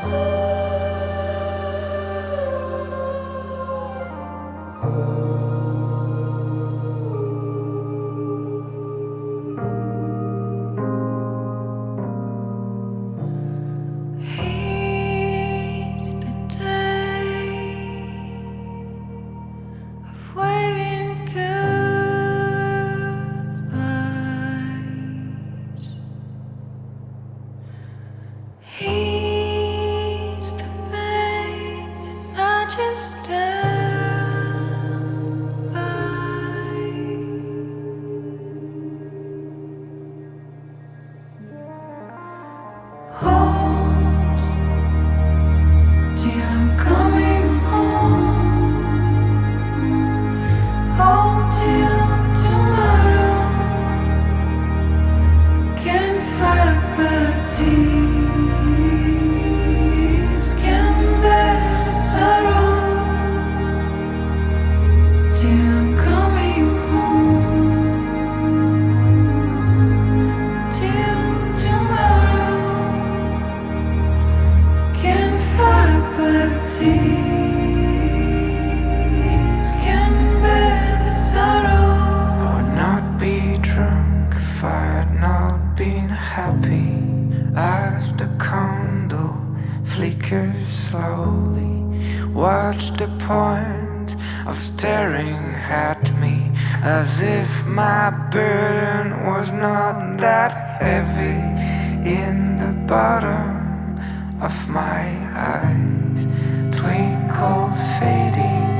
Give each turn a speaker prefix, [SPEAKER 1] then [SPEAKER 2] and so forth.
[SPEAKER 1] Oh. just of staring to me as if my burden was not that heavy in the bottom of my eyes we fading.